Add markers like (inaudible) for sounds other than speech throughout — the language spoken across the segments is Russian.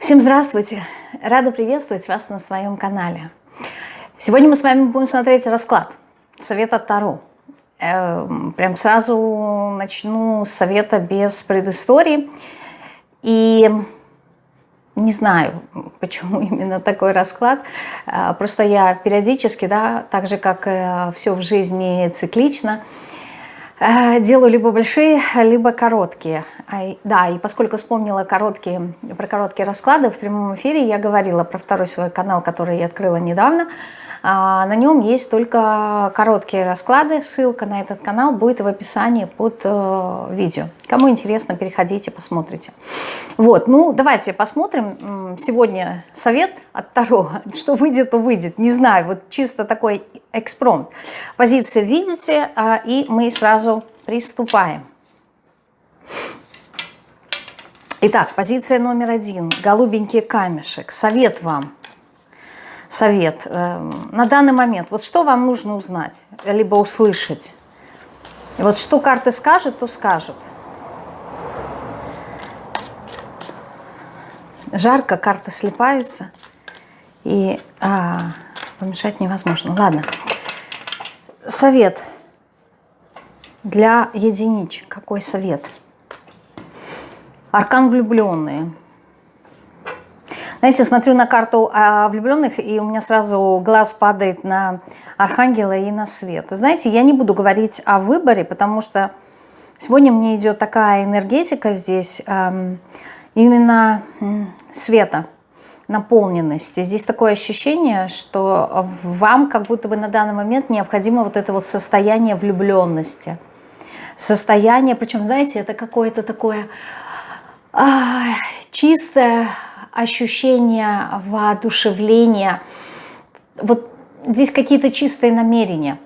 Всем здравствуйте! Рада приветствовать вас на своем канале. Сегодня мы с вами будем смотреть расклад. Совет от Таро. Эм, прям сразу начну с совета без предыстории. И не знаю, почему (laughs) именно такой расклад. Э, просто я периодически, да, так же, как все в жизни циклично, Э, делаю либо большие, либо короткие. Да, и поскольку вспомнила короткие, про короткие расклады, в прямом эфире я говорила про второй свой канал, который я открыла недавно, а, на нем есть только короткие расклады. Ссылка на этот канал будет в описании под э, видео. Кому интересно, переходите, посмотрите. Вот, ну давайте посмотрим. Сегодня совет от Таро. (laughs) Что выйдет, то выйдет. Не знаю, вот чисто такой экспромт. Позиции видите, а, и мы сразу приступаем. Итак, позиция номер один. Голубенький камешек. Совет вам совет эм, на данный момент? Вот что вам нужно узнать, либо услышать? Вот что карты скажут, то скажут. Жарко, карты слепаются, и а, помешать невозможно. Ладно. Совет для единичек. Какой совет? Аркан влюбленные. Знаете, смотрю на карту а, влюбленных, и у меня сразу глаз падает на Архангела и на Свет. Знаете, я не буду говорить о выборе, потому что сегодня мне идет такая энергетика здесь, именно света, наполненности. Здесь такое ощущение, что вам как будто бы на данный момент необходимо вот это вот состояние влюбленности. Состояние, причем, знаете, это какое-то такое а, чистое, ощущение воодушевления. Вот здесь какие-то чистые намерения.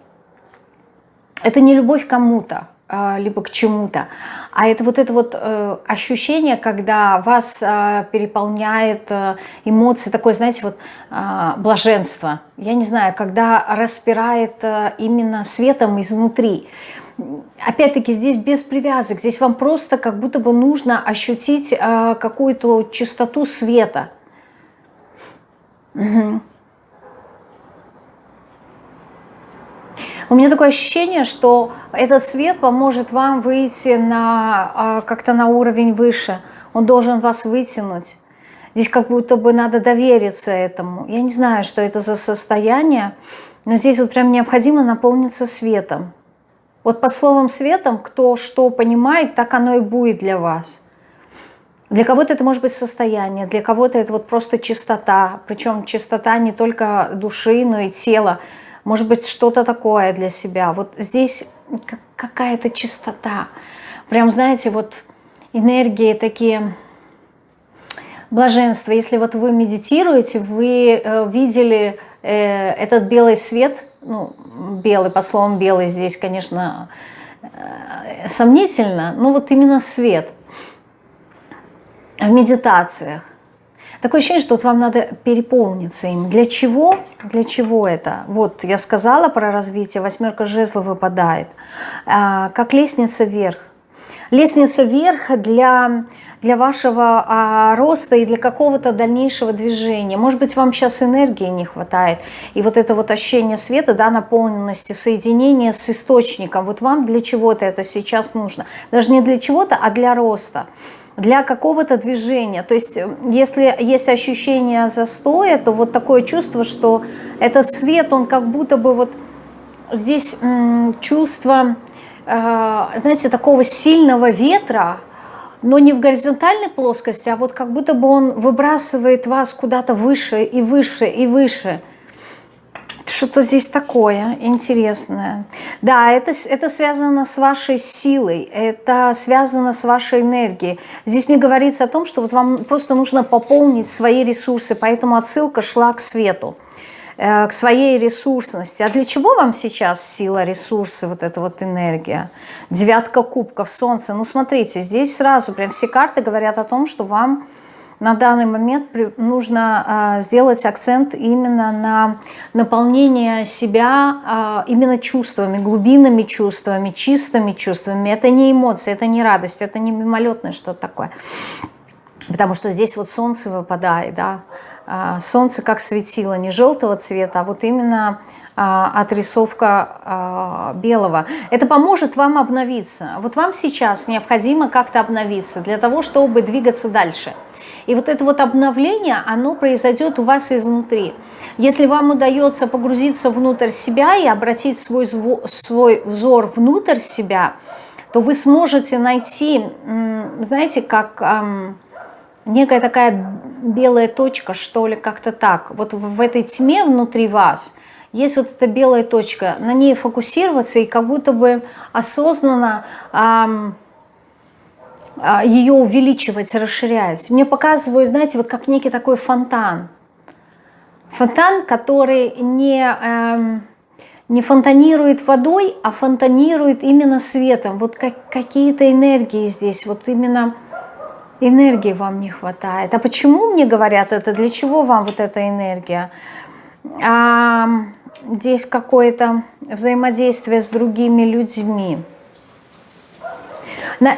Это не любовь кому-то, а, либо к чему-то, а это вот это вот э, ощущение, когда вас э, переполняет э, эмоции, такое, знаете, вот э, блаженство. Я не знаю, когда распирает именно светом изнутри опять-таки здесь без привязок, здесь вам просто как будто бы нужно ощутить э, какую-то чистоту света. Угу. У меня такое ощущение, что этот свет поможет вам выйти на э, как-то на уровень выше. Он должен вас вытянуть. Здесь как будто бы надо довериться этому. Я не знаю, что это за состояние, но здесь вот прям необходимо наполниться светом. Вот под словом светом, кто что понимает, так оно и будет для вас. Для кого-то это может быть состояние, для кого-то это вот просто чистота. Причем чистота не только души, но и тела. Может быть что-то такое для себя. Вот здесь какая-то чистота. Прям, знаете, вот энергии такие блаженства. Если вот вы медитируете, вы э, видели э, этот белый свет – ну, белый, по словам белый здесь, конечно, э, сомнительно, но вот именно свет в медитациях. Такое ощущение, что вот вам надо переполниться им. Для чего? Для чего это? Вот я сказала про развитие, восьмерка жезлов выпадает. А, как лестница вверх. Лестница вверх для для вашего а, роста и для какого-то дальнейшего движения. Может быть, вам сейчас энергии не хватает. И вот это вот ощущение света, да, наполненности, соединения с источником. Вот вам для чего-то это сейчас нужно. Даже не для чего-то, а для роста для какого-то движения. То есть, если есть ощущение застоя, то вот такое чувство, что этот свет, он как будто бы вот здесь чувство, э, знаете, такого сильного ветра, но не в горизонтальной плоскости, а вот как будто бы он выбрасывает вас куда-то выше и выше и выше. Что-то здесь такое интересное. Да, это, это связано с вашей силой, это связано с вашей энергией. Здесь мне говорится о том, что вот вам просто нужно пополнить свои ресурсы, поэтому отсылка шла к свету. Э, к своей ресурсности. А для чего вам сейчас сила, ресурсы, вот эта вот энергия? Девятка кубков, солнце. Ну, смотрите, здесь сразу прям все карты говорят о том, что вам на данный момент нужно э, сделать акцент именно на наполнение себя э, именно чувствами, глубинными чувствами, чистыми чувствами. Это не эмоции, это не радость, это не мимолетное что-то такое. Потому что здесь вот солнце выпадает, да, а, солнце как светило, не желтого цвета, а вот именно а, отрисовка а, белого. Это поможет вам обновиться. Вот вам сейчас необходимо как-то обновиться для того, чтобы двигаться дальше. И вот это вот обновление, оно произойдет у вас изнутри. Если вам удается погрузиться внутрь себя и обратить свой, свой взор внутрь себя, то вы сможете найти, знаете, как некая такая белая точка, что ли, как-то так. Вот в этой тьме внутри вас есть вот эта белая точка, на ней фокусироваться и как будто бы осознанно эм, ее увеличивать, расширять. Мне показывают, знаете, вот как некий такой фонтан. Фонтан, который не, эм, не фонтанирует водой, а фонтанирует именно светом. Вот как, какие-то энергии здесь, вот именно энергии вам не хватает. А почему мне говорят это? Для чего вам вот эта энергия? А, здесь какое-то взаимодействие с другими людьми.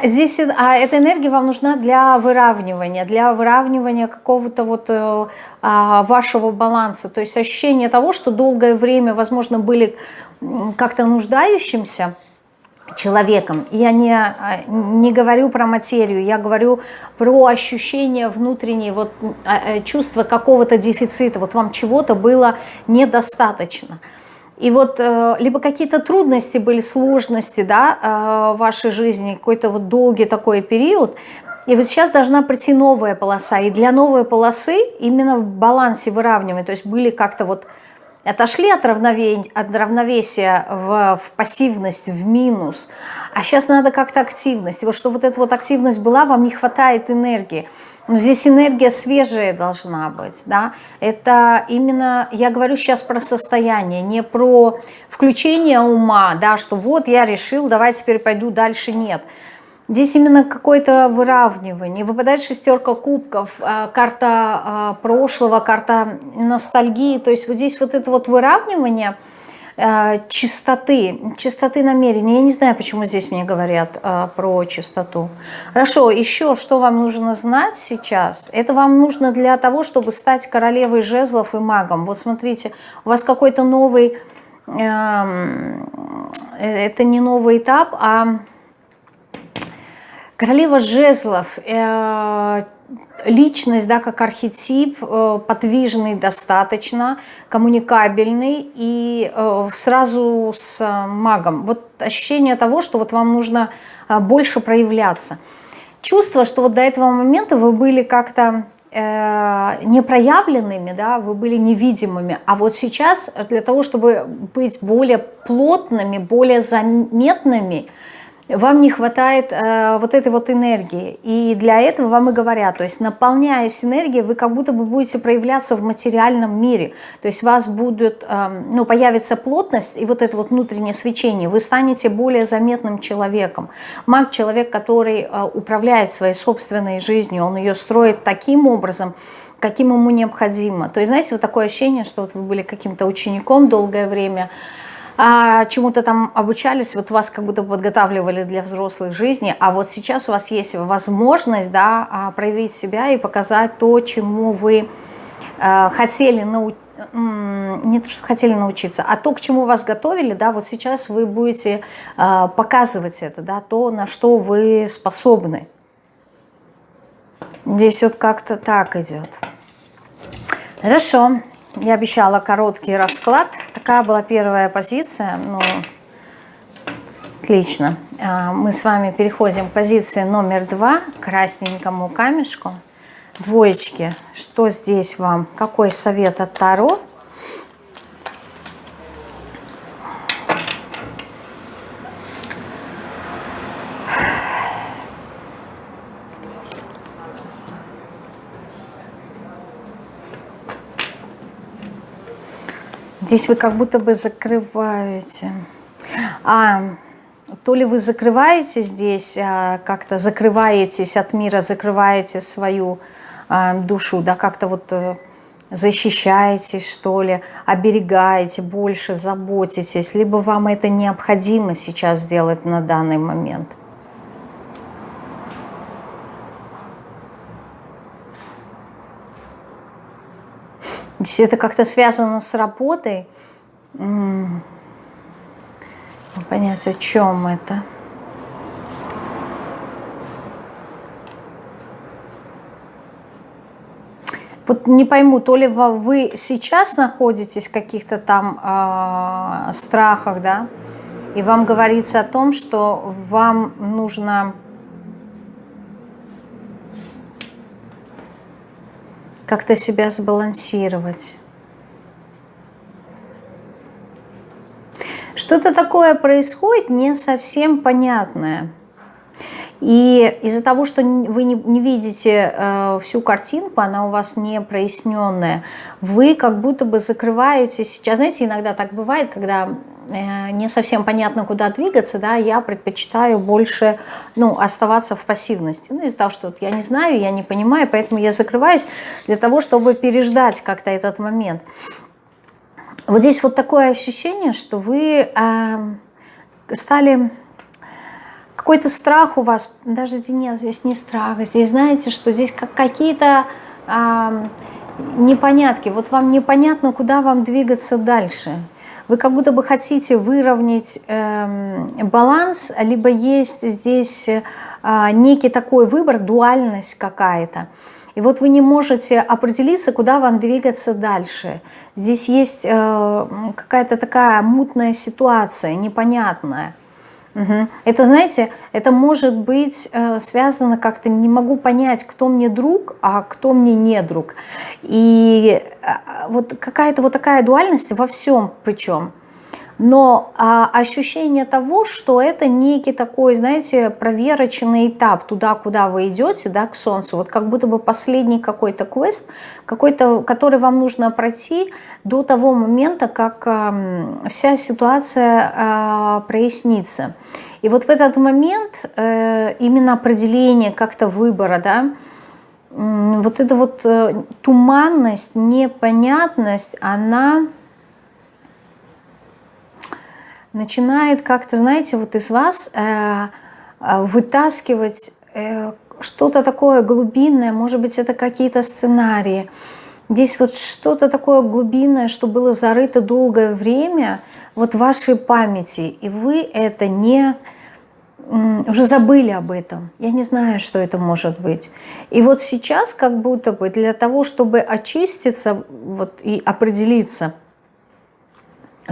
Здесь а эта энергия вам нужна для выравнивания, для выравнивания какого-то вот э, а, вашего баланса. То есть ощущение того, что долгое время, возможно, были как-то нуждающимся, человеком. Я не, а, не говорю про материю, я говорю про ощущение внутреннее, вот, а, э, чувство какого-то дефицита, вот вам чего-то было недостаточно. И вот э, либо какие-то трудности были, сложности да, э, в вашей жизни, какой-то вот долгий такой период, и вот сейчас должна прийти новая полоса. И для новой полосы именно в балансе выравнивания, то есть были как-то вот отошли от, равновесия, от равновесия в, в пассивность, в минус, а сейчас надо как-то активность. Вот что вот эта вот активность была, вам не хватает энергии. Но здесь энергия свежая должна быть, да. Это именно, я говорю сейчас про состояние, не про включение ума, да, что вот я решил, давай теперь пойду дальше, нет. Нет Здесь именно какое-то выравнивание. Выпадает шестерка кубков, а, карта а, прошлого, карта ностальгии. То есть вот здесь вот это вот выравнивание а, чистоты, чистоты намерения. Я не знаю, почему здесь мне говорят про чистоту. Хорошо, еще что вам нужно знать сейчас? Это вам нужно для того, чтобы стать королевой жезлов и магом. Вот смотрите, у вас какой-то новый, эм, э, это не новый этап, а Королева жезлов, э, личность, да, как архетип, э, подвижный достаточно, коммуникабельный и э, сразу с магом. Вот ощущение того, что вот вам нужно больше проявляться. Чувство, что вот до этого момента вы были как-то непроявленными, да, вы были невидимыми, а вот сейчас для того, чтобы быть более плотными, более заметными, вам не хватает э, вот этой вот энергии. И для этого вам и говорят, то есть наполняясь энергией, вы как будто бы будете проявляться в материальном мире. То есть у вас будет, э, ну, появится плотность и вот это вот внутреннее свечение. Вы станете более заметным человеком. Маг – человек, который э, управляет своей собственной жизнью, он ее строит таким образом, каким ему необходимо. То есть, знаете, вот такое ощущение, что вот вы были каким-то учеником долгое время – а, чему-то там обучались, вот вас как будто подготавливали для взрослой жизни, а вот сейчас у вас есть возможность да, а, проявить себя и показать то, чему вы а, хотели научиться не то, что хотели научиться, а то, к чему вас готовили, да, вот сейчас вы будете э, показывать это, да, то, на что вы способны. Здесь вот как-то так идет. Хорошо. Я обещала короткий расклад. Такая была первая позиция. Ну, отлично. А, мы с вами переходим к позиции номер два, красненькому камешку. Двоечки. Что здесь вам? Какой совет от Таро? Здесь вы как будто бы закрываете. А, то ли вы закрываете здесь, а, как-то закрываетесь от мира, закрываете свою а, душу, да, как-то вот э, защищаетесь, что ли, оберегаете, больше заботитесь, либо вам это необходимо сейчас сделать на данный момент. Если это как-то связано с работой, понять, о чем это. Вот не пойму, то ли вы сейчас находитесь в каких-то там э, страхах, да, и вам говорится о том, что вам нужно как-то себя сбалансировать. Что-то такое происходит не совсем понятное. И из-за того, что вы не, не видите э, всю картинку, она у вас не проясненная, вы как будто бы закрываете сейчас. Знаете, иногда так бывает, когда э, не совсем понятно, куда двигаться, да, я предпочитаю больше ну, оставаться в пассивности. Ну, из-за того, что вот я не знаю, я не понимаю, поэтому я закрываюсь для того, чтобы переждать как-то этот момент. Вот здесь вот такое ощущение, что вы э, стали какой-то страх у вас, даже нет, здесь не страх, здесь знаете, что здесь как какие-то э, непонятки, вот вам непонятно, куда вам двигаться дальше. Вы как будто бы хотите выровнять э, баланс, либо есть здесь э, некий такой выбор, дуальность какая-то. И вот вы не можете определиться, куда вам двигаться дальше. Здесь есть э, какая-то такая мутная ситуация, непонятная. Угу. Это, знаете, это может быть э, связано как-то, не могу понять, кто мне друг, а кто мне не друг. И э, вот какая-то вот такая дуальность во всем причем. Но а, ощущение того, что это некий такой, знаете, проверочный этап туда, куда вы идете, да, к Солнцу, вот как будто бы последний какой-то квест, какой-то, который вам нужно пройти до того момента, как а, вся ситуация а, прояснится. И вот в этот момент э, именно определение как-то выбора, да, вот эта вот э, туманность, непонятность, она начинает как-то, знаете, вот из вас э, вытаскивать что-то такое глубинное, может быть, это какие-то сценарии. Здесь вот что-то такое глубинное, что было зарыто долгое время вот в вашей памяти, и вы это не уже забыли об этом. Я не знаю, что это может быть. И вот сейчас как будто бы для того, чтобы очиститься вот, и определиться,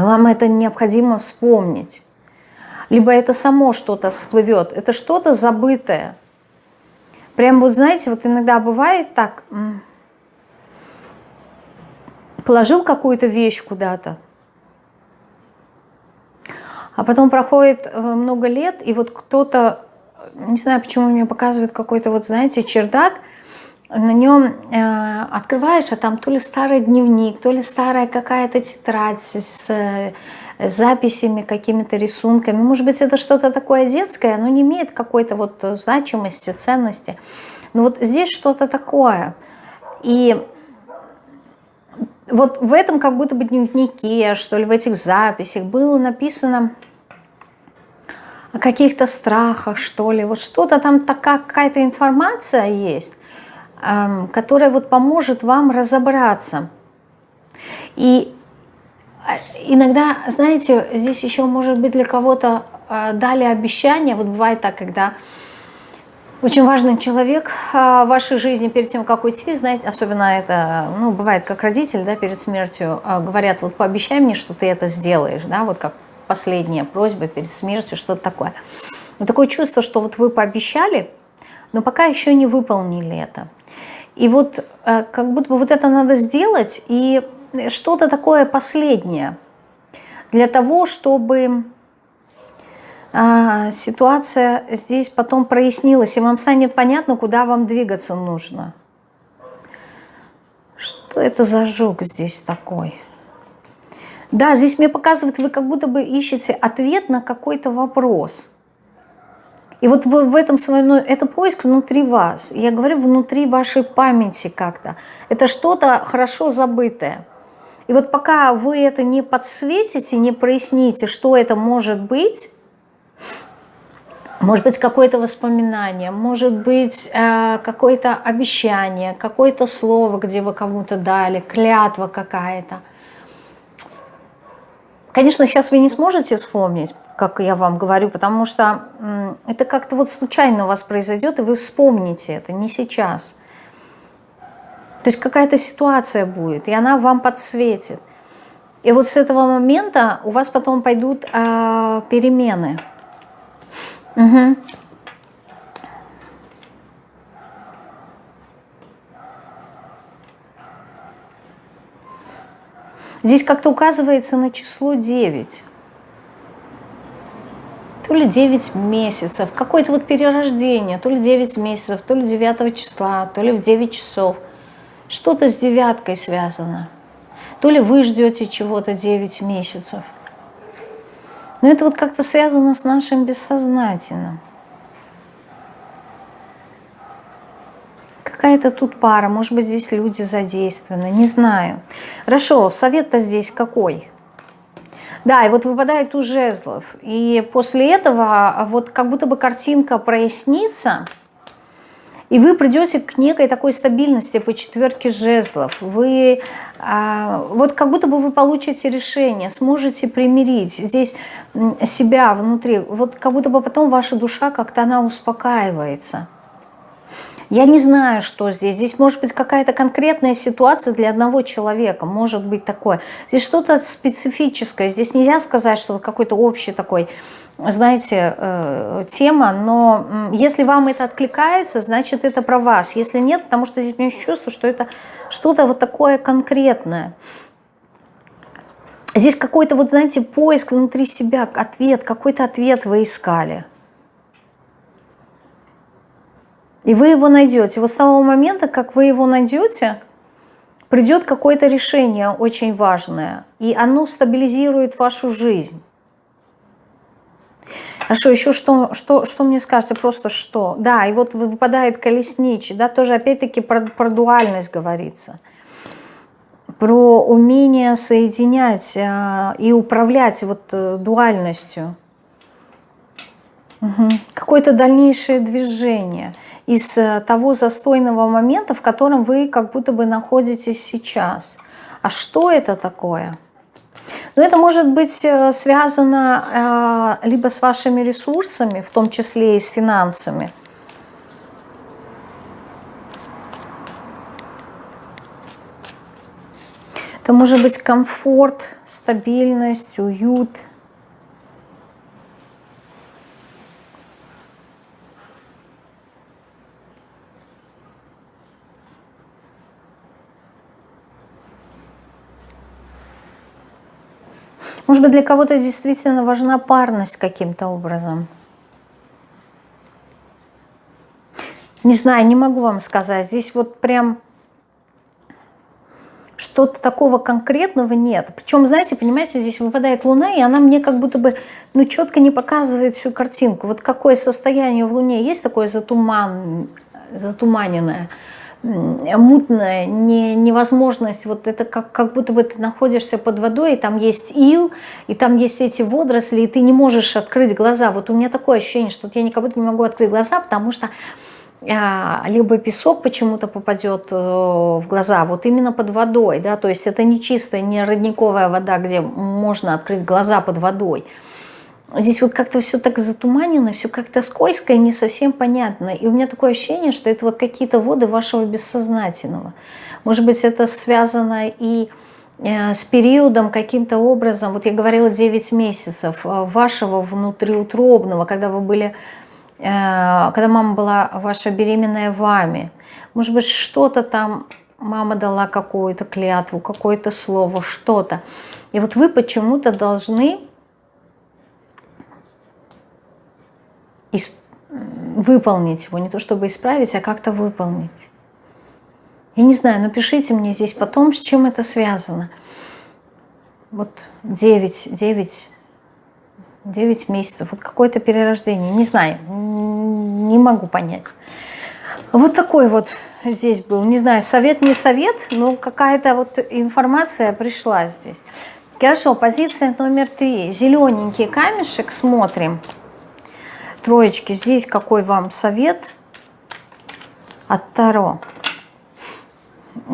вам это необходимо вспомнить. Либо это само что-то всплывет, это что-то забытое. Прям вот знаете, вот иногда бывает так, положил какую-то вещь куда-то, а потом проходит э, много лет, и вот кто-то, не знаю, почему мне показывает какой-то, вот знаете, чердак, на нем э, открываешь, а там то ли старый дневник, то ли старая какая-то тетрадь с, с записями, какими-то рисунками. Может быть, это что-то такое детское, оно не имеет какой-то вот значимости, ценности. Но вот здесь что-то такое. И вот в этом как будто бы дневнике, что ли, в этих записях было написано о каких-то страхах, что ли. Вот что-то там такая какая-то информация есть, которая вот поможет вам разобраться. И э, иногда, знаете, здесь еще может быть для кого-то э, дали обещание. Вот бывает так, когда очень важный человек э, в вашей жизни перед тем, как уйти, знаете, особенно это, ну, бывает как родитель, да, перед смертью, говорят, вот пообещай мне, что ты это сделаешь, да, вот как последняя просьба перед смертью, что-то такое. Но такое чувство, что вот вы пообещали, но пока еще не выполнили это. И вот э, как будто бы вот это надо сделать, и что-то такое последнее, для того, чтобы а, ситуация здесь потом прояснилась, и вам станет понятно, куда вам двигаться нужно. Что это за жук здесь такой? Да, здесь мне показывает, вы как будто бы ищете ответ на какой-то вопрос. И вот в, этом своем, ну, это поиск внутри вас. Я говорю, внутри вашей памяти как-то. Это что-то хорошо забытое. И вот пока вы это не подсветите, не проясните, что это может быть, может быть, какое-то воспоминание, может быть, э, какое-то обещание, какое-то слово, где вы кому-то дали, клятва какая-то. Конечно, сейчас вы не сможете вспомнить, как я вам говорю, потому что это как-то вот случайно у вас произойдет, и вы вспомните это, не сейчас. То есть какая-то ситуация будет, и она вам подсветит. И вот с этого момента у вас потом пойдут э, перемены. Угу. Здесь как-то указывается на число 9. То ли 9 месяцев, какое-то вот перерождение, то ли 9 месяцев, то ли 9 числа, то ли в 9 часов. Что-то с девяткой связано. То ли вы ждете чего-то 9 месяцев. Но это вот как-то связано с нашим бессознательным. Какая-то тут пара, может быть, здесь люди задействованы, не знаю. Хорошо, совет-то здесь какой? Да, и вот выпадает у жезлов. И после этого вот как будто бы картинка прояснится, и вы придете к некой такой стабильности по четверке жезлов. Вы а, вот как будто бы вы получите решение, сможете примирить здесь себя внутри. Вот как будто бы потом ваша душа как-то она успокаивается. Я не знаю, что здесь. Здесь может быть какая-то конкретная ситуация для одного человека. Может быть такое. Здесь что-то специфическое. Здесь нельзя сказать, что какой-то общий такой знаете, э, тема, но если вам это откликается, значит это про вас. Если нет, потому что здесь у меня чувство, что это что-то вот такое конкретное. Здесь какой-то, вот знаете, поиск внутри себя, ответ, какой-то ответ вы искали. И вы его найдете. Вот с того момента, как вы его найдете, придет какое-то решение очень важное, и оно стабилизирует вашу жизнь. Хорошо, еще что, что, что мне скажете, просто что? Да, и вот выпадает колесничий, да, тоже опять-таки про, про дуальность говорится. Про умение соединять а, и управлять вот э, дуальностью. Угу. Какое-то дальнейшее движение из э, того застойного момента, в котором вы как будто бы находитесь сейчас. А что это такое? Но это может быть э, связано э, либо с вашими ресурсами, в том числе и с финансами. Это может быть комфорт, стабильность, уют – Может быть, для кого-то действительно важна парность каким-то образом. Не знаю, не могу вам сказать. Здесь вот прям что-то такого конкретного нет. Причем, знаете, понимаете, здесь выпадает Луна, и она мне как будто бы ну, четко не показывает всю картинку. Вот какое состояние в Луне есть такое затуман, затуманенное – мутная, не, невозможность, вот это как, как будто бы ты находишься под водой, и там есть ил, и там есть эти водоросли, и ты не можешь открыть глаза. Вот у меня такое ощущение, что я никак будто не могу открыть глаза, потому что а, либо песок почему-то попадет э, в глаза, вот именно под водой, да, то есть это не чистая, не родниковая вода, где можно открыть глаза под водой, Здесь вот как-то все так затуманено, все как-то скользко и не совсем понятно. И у меня такое ощущение, что это вот какие-то воды вашего бессознательного. Может быть, это связано и э, с периодом каким-то образом, вот я говорила 9 месяцев, э, вашего внутриутробного, когда вы были, э, когда мама была ваша беременная вами. Может быть, что-то там мама дала какую-то клятву, какое-то слово, что-то. И вот вы почему-то должны выполнить его, не то чтобы исправить, а как-то выполнить. Я не знаю, напишите мне здесь потом, с чем это связано. Вот 9, 9, 9 месяцев, вот какое-то перерождение, не знаю, не могу понять. Вот такой вот здесь был, не знаю, совет не совет, но какая-то вот информация пришла здесь. Хорошо, позиция номер три, зелененький камешек, смотрим. Троечки, здесь какой вам совет от Таро?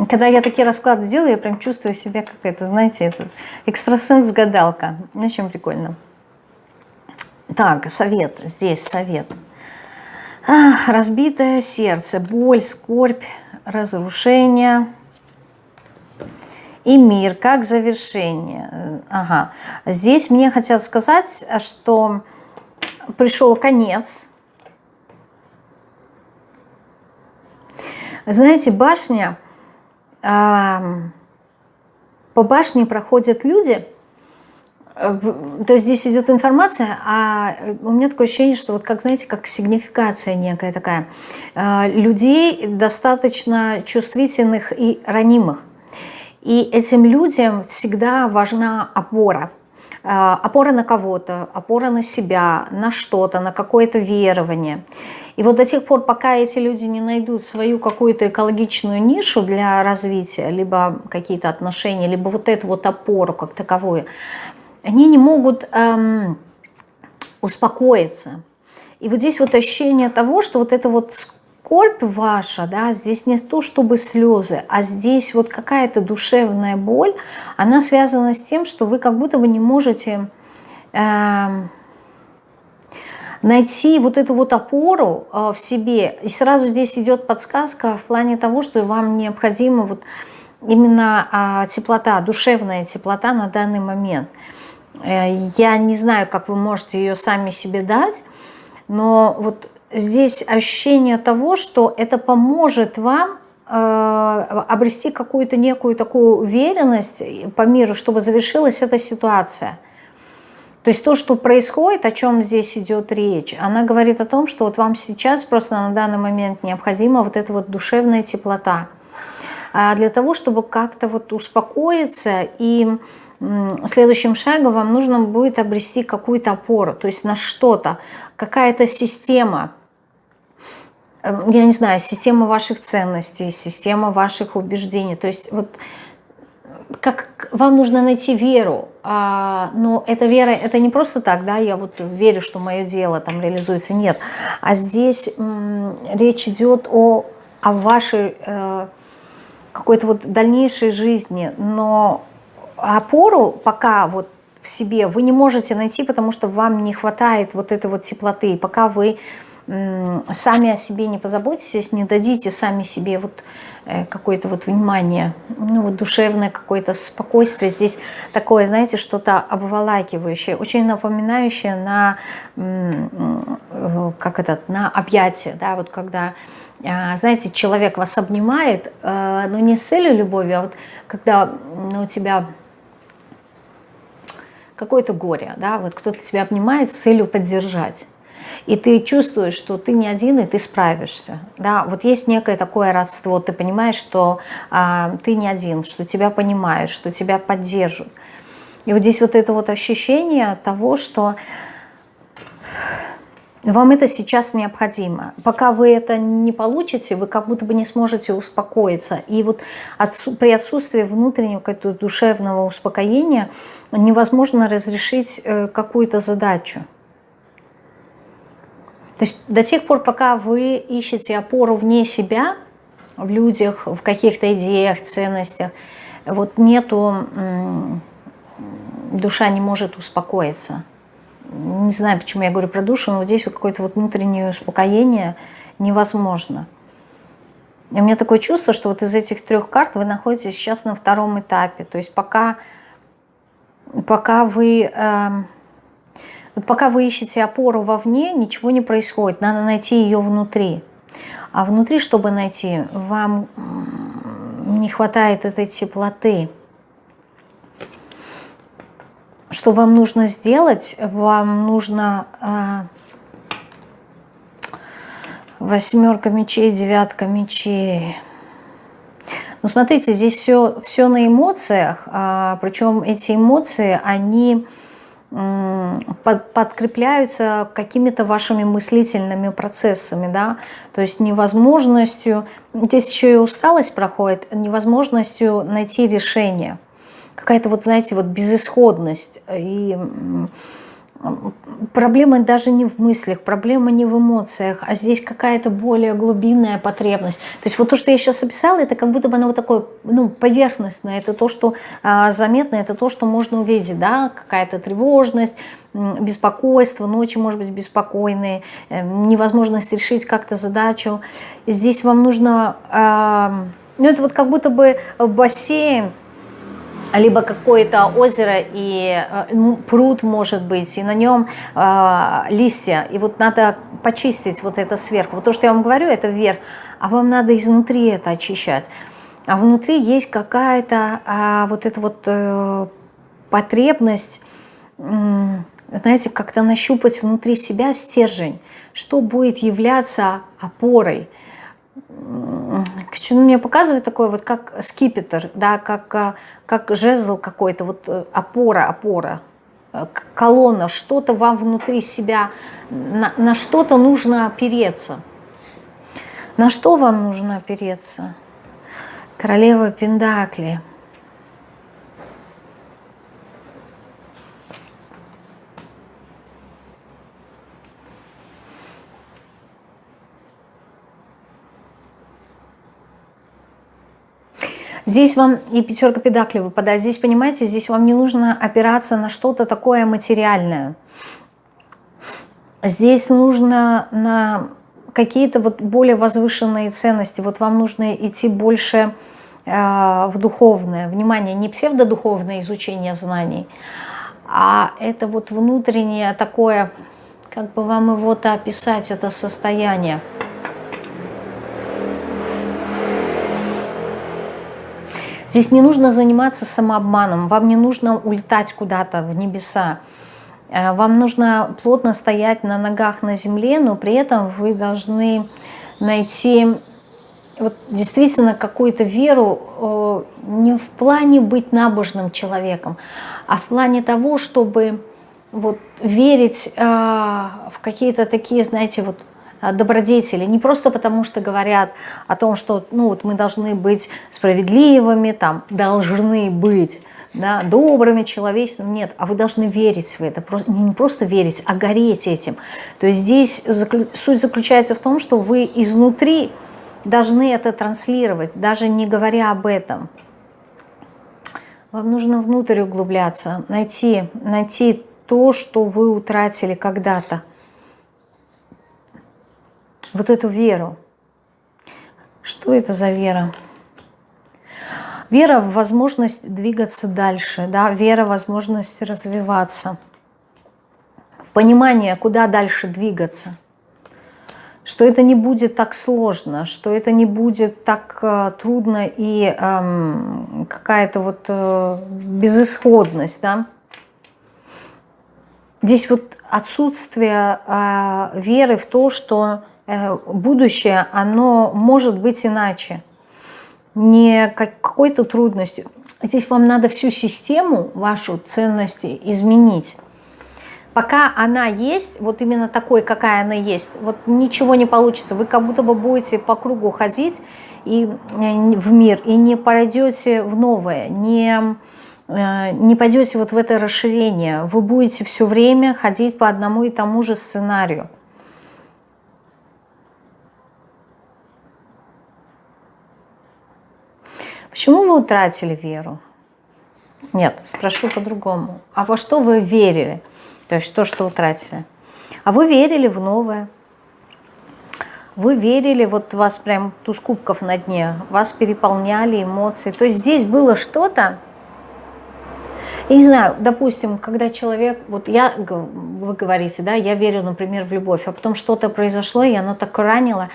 Когда я такие расклады делаю, я прям чувствую себя как это, знаете, это экстрасенс-гадалка. Очень прикольно. Так, совет, здесь совет. Ах, разбитое сердце, боль, скорбь, разрушение и мир как завершение. Ага. Здесь мне хотят сказать, что пришел конец. Знаете, башня, по башне проходят люди, Э, то есть здесь идет информация, а у меня такое ощущение, что вот как, знаете, как сигнификация некая такая. Э, людей достаточно чувствительных и ранимых. И этим людям всегда важна опора. Э, опора на кого-то, опора на себя, на что-то, на какое-то верование. И вот до тех пор, пока эти люди не найдут свою какую-то экологичную нишу для развития, либо какие-то отношения, либо вот эту вот опору как таковую, они не могут эм, успокоиться. И вот здесь вот ощущение того, что вот это вот скорбь ваша, да, здесь не то чтобы слезы, а здесь вот какая-то душевная боль, она связана с тем, что вы как будто бы не можете э, найти вот эту вот опору э, в себе. И сразу здесь идет подсказка в плане того, что вам необходима вот именно э, теплота, душевная теплота на данный момент – Э, я не знаю, как вы можете ее сами себе дать, но вот здесь ощущение того, что это поможет вам э, обрести какую-то некую такую уверенность по миру, чтобы завершилась эта ситуация. То есть то, что происходит, о чем здесь идет речь, она говорит о том, что вот вам сейчас просто на данный момент необходима вот эта вот душевная теплота. А для того, чтобы как-то вот успокоиться и следующим шагом вам нужно будет обрести какую-то опору, то есть на что-то, какая-то система, я не знаю, система ваших ценностей, система ваших убеждений. То есть вот как вам нужно найти веру, а, но эта вера, это не просто так, да, я вот верю, что мое дело там реализуется, нет. А здесь речь идет о, о вашей э, какой-то вот дальнейшей жизни, но опору пока вот в себе вы не можете найти, потому что вам не хватает вот этой вот теплоты. Пока вы сами о себе не позаботитесь, не дадите сами себе вот э, какое-то вот внимание, ну вот душевное какое-то спокойствие. Здесь такое, знаете, что-то обволакивающее, очень напоминающее на, как это, на объятие, да, вот когда, а, знаете, человек вас обнимает, э, но не с целью любови, а вот когда у тебя какое-то горе, да, вот кто-то тебя обнимает с целью поддержать. И ты чувствуешь, что ты не один, и ты справишься. Да? Вот есть некое такое родство, ты понимаешь, что а, ты не один, что тебя понимают, что тебя поддержат. И вот здесь вот это вот ощущение того, что вам это сейчас необходимо. Пока вы это не получите, вы как будто бы не сможете успокоиться. И вот отсу при отсутствии внутреннего душевного успокоения невозможно разрешить э, какую-то задачу. То есть до тех пор, пока вы ищете опору вне себя, в людях, в каких-то идеях, ценностях, вот нету, душа не может успокоиться не знаю, почему я говорю про душу, но вот здесь вот какое-то вот внутреннее успокоение невозможно. И у меня такое чувство, что вот из этих трех карт вы находитесь сейчас на втором этапе. То есть пока, пока вы... Э, вот пока вы ищете опору вовне, ничего не происходит. Надо найти ее внутри. А внутри, чтобы найти, вам не хватает этой теплоты. Что вам нужно сделать? Вам нужно э, восьмерка мечей, девятка мечей. Ну, смотрите, здесь все, все на эмоциях, а, причем эти эмоции, они под, подкрепляются какими-то вашими мыслительными процессами, да, то есть невозможностью, здесь еще и усталость проходит, невозможностью найти решение – какая-то вот, знаете, вот безысходность. И проблема даже не в мыслях, проблема не в эмоциях, а здесь какая-то более глубинная потребность. То есть вот то, что я сейчас описала, это как будто бы оно вот такое ну, поверхностное, это то, что а, заметно, это то, что можно увидеть, да, какая-то тревожность, беспокойство, ночи, может быть, беспокойные, э, невозможность решить как-то задачу. Здесь вам нужно, э, ну это вот как будто бы бассейн, либо какое-то озеро и э, пруд может быть, и на нем э, листья, и вот надо почистить вот это сверху. Вот то, что я вам говорю, это вверх, а вам надо изнутри это очищать. А внутри есть какая-то а, вот эта вот э, потребность, э, знаете, как-то нащупать внутри себя стержень, что будет являться опорой – Почему мне показывает такой вот как скипетр, да, как, а, как жезл какой-то, вот э, опора, опора, э, колонна, что-то вам внутри себя, на, на что-то нужно опереться. На что вам нужно опереться? Королева Пендакли – Здесь вам и пятерка педаклей выпадает. Здесь, понимаете, здесь вам не нужно опираться на что-то такое материальное. Здесь нужно на какие-то вот более возвышенные ценности. Вот вам нужно идти больше э, в духовное. Внимание, не псевдодуховное изучение знаний, а это вот внутреннее такое, как бы вам его-то описать, это состояние – Здесь не нужно заниматься самообманом, вам не нужно улетать куда-то в небеса. Э, вам нужно плотно стоять на ногах на земле, но при этом вы должны найти вот действительно какую-то веру э, не в плане быть набожным человеком, а в плане того, чтобы вот верить э, в какие-то такие, знаете, вот добродетели, не просто потому, что говорят о том, что ну, вот мы должны быть справедливыми, там, должны быть да, добрыми, человечными, нет, а вы должны верить в это, не просто верить, а гореть этим. То есть здесь суть заключается в том, что вы изнутри должны это транслировать, даже не говоря об этом. Вам нужно внутрь углубляться, найти, найти то, что вы утратили когда-то вот эту веру. Что это за вера? Вера в возможность двигаться дальше, да, вера в возможность развиваться, в понимание, куда дальше двигаться, что это не будет так сложно, что это не будет так э, трудно и э, какая-то вот э, безысходность, да. Здесь вот отсутствие э, веры в то, что будущее, оно может быть иначе. Не какой-то трудностью. Здесь вам надо всю систему, вашу ценности изменить. Пока она есть, вот именно такой, какая она есть, вот ничего не получится. Вы как будто бы будете по кругу ходить и, э, в мир и не пройдете в новое, не, э, не пойдете вот в это расширение. Вы будете все время ходить по одному и тому же сценарию. Почему вы утратили веру? Нет, спрошу по-другому. А во что вы верили? То есть то, что утратили. А вы верили в новое. Вы верили, вот вас прям туз кубков на дне, вас переполняли эмоции. То есть здесь было что-то, я не знаю, допустим, когда человек, вот я, вы говорите, да, я верю, например, в любовь, а потом что-то произошло, и оно так ранило,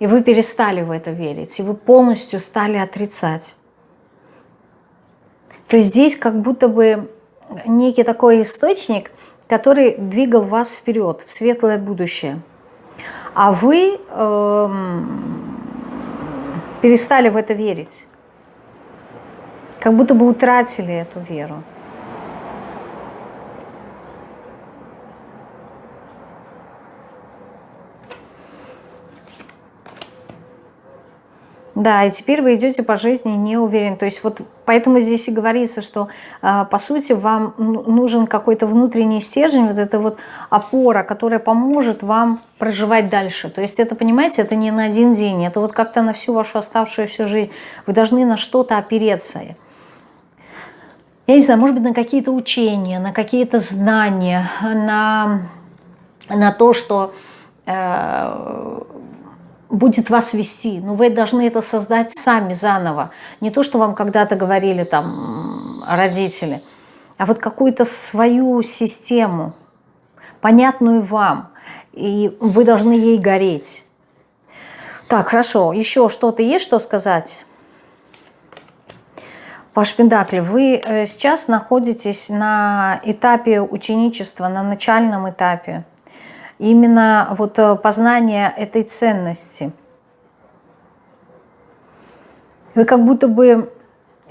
и вы перестали в это верить, и вы полностью стали отрицать. То есть здесь как будто бы некий такой источник, который двигал вас вперед, в светлое будущее. А вы э, перестали в это верить. Как будто бы утратили эту веру. Да, и теперь вы идете по жизни не уверен. То есть вот поэтому здесь и говорится, что а, по сути вам нужен какой-то внутренний стержень, вот эта вот опора, которая поможет вам проживать дальше. То есть это, понимаете, это не на один день, это вот как-то на всю вашу оставшуюся жизнь. Вы должны на что-то опереться. Я не знаю, может быть, на какие-то учения, на какие-то знания, на, на то, что э, будет вас вести, но вы должны это создать сами заново. Не то, что вам когда-то говорили там родители, а вот какую-то свою систему, понятную вам, и вы должны ей гореть. Так, хорошо, еще что-то есть, что сказать? Ваш Пендакли, вы э, сейчас находитесь на этапе ученичества, на начальном этапе именно вот э, познание этой ценности. Вы как будто бы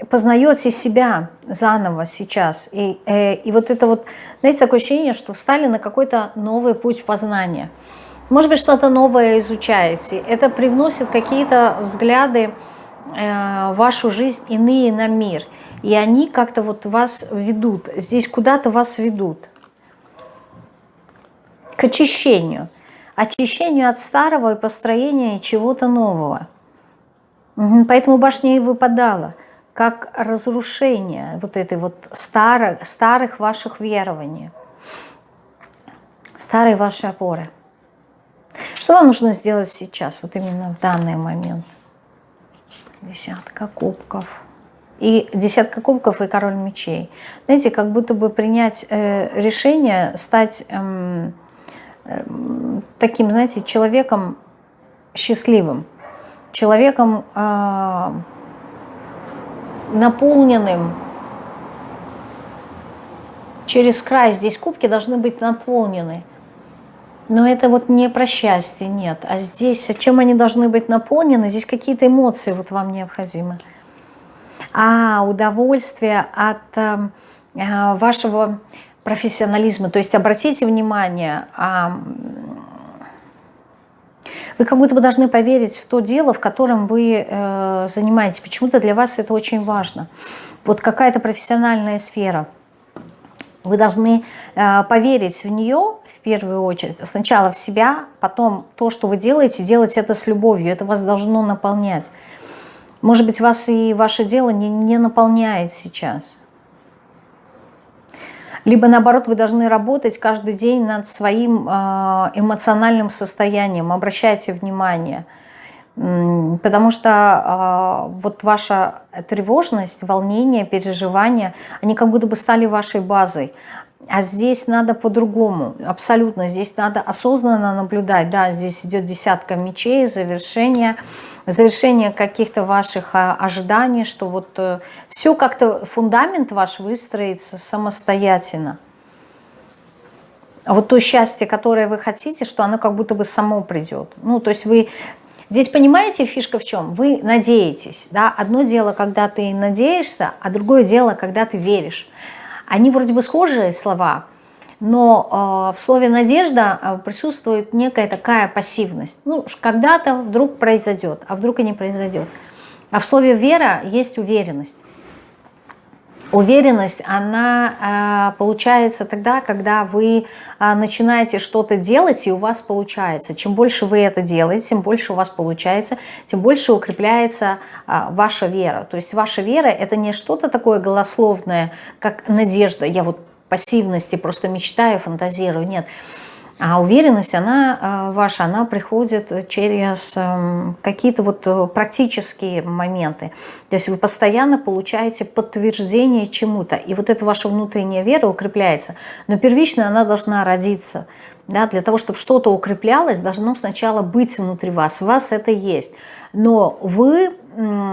познаете себя заново сейчас. И, э, и вот это вот, знаете, такое ощущение, что встали на какой-то новый путь познания. Может быть, что-то новое изучаете. Это привносит какие-то взгляды э, вашу жизнь иные на мир. И они как-то вот вас ведут. Здесь куда-то вас ведут к очищению. Очищению от старого и построения чего-то нового. Поэтому башня и выпадала, как разрушение вот этой вот старых, старых ваших верований, старой вашей опоры. Что вам нужно сделать сейчас, вот именно в данный момент? Десятка кубков. И десятка кубков и король мечей. Знаете, как будто бы принять э, решение стать... Э, таким, знаете, человеком счастливым, человеком э, наполненным через край. Здесь кубки должны быть наполнены. Но это вот не про счастье, нет. А здесь, чем они должны быть наполнены? Здесь какие-то эмоции вот вам необходимы. А, удовольствие от э, вашего профессионализма. То есть обратите внимание, вы как будто бы должны поверить в то дело, в котором вы э, занимаетесь. Почему-то для вас это очень важно. Вот какая-то профессиональная сфера. Вы должны э, поверить в нее в первую очередь. Сначала в себя, потом то, что вы делаете, делать это с любовью. Это вас должно наполнять. Может быть, вас и ваше дело не, не наполняет сейчас. Либо наоборот, вы должны работать каждый день над своим а, эмоциональным состоянием. Обращайте внимание. Потому что э, вот ваша тревожность, волнение, переживания, они как будто бы стали вашей базой. А здесь надо по-другому, абсолютно. Здесь надо осознанно наблюдать. Да, здесь идет десятка мечей, завершение, завершение каких-то ваших а, ожиданий, что вот э, все как-то, фундамент ваш выстроится самостоятельно. А вот то счастье, которое вы хотите, что оно как будто бы само придет. Ну, то есть вы... Здесь понимаете, фишка в чем? Вы надеетесь. Да? Одно дело, когда ты надеешься, а другое дело, когда ты веришь. Они вроде бы схожие слова, но э, в слове «надежда» э, присутствует некая такая пассивность. Ну, когда-то вдруг произойдет, а вдруг и не произойдет. А в слове «вера» есть уверенность. Уверенность, она э, получается тогда, когда вы э, начинаете что-то делать, и у вас получается. Чем больше вы это делаете, тем больше у вас получается, тем больше укрепляется э, ваша вера. То есть ваша вера – это не что-то такое голословное, как надежда. Я вот пассивности просто мечтаю, фантазирую. Нет. А уверенность, она э, ваша, она приходит через эм, какие-то вот э, практические моменты. То есть вы постоянно получаете подтверждение чему-то. И вот эта ваша внутренняя вера укрепляется. Но первично она должна родиться. Да, для того, чтобы что-то укреплялось, должно сначала быть внутри вас. У вас это есть. Но вы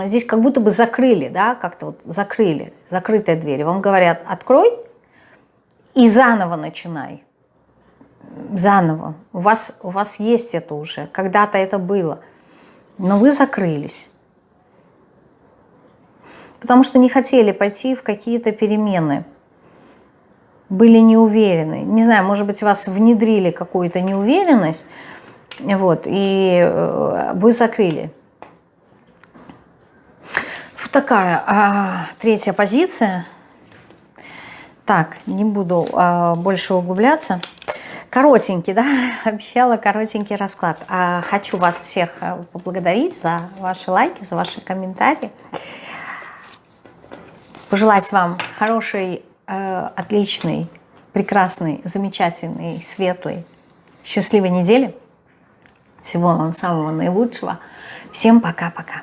здесь как будто бы закрыли, да, как-то вот закрыли, закрытая дверь. Вам говорят, открой и заново начинай заново. У вас, у вас есть это уже, когда-то это было. Но вы закрылись. Потому что не хотели пойти в какие-то перемены. Были не уверены. Не знаю, может быть, вас внедрили какую-то неуверенность, вот, и э, вы закрыли. такая а, третья позиция. Так, не буду а, больше углубляться. Коротенький, да, (laughs) обещала коротенький расклад. А, хочу вас всех а, поблагодарить за ваши лайки, за ваши комментарии. Пожелать вам хорошей, э, отличной, прекрасной, замечательной, светлой, счастливой недели. Всего вам самого наилучшего. Всем пока-пока.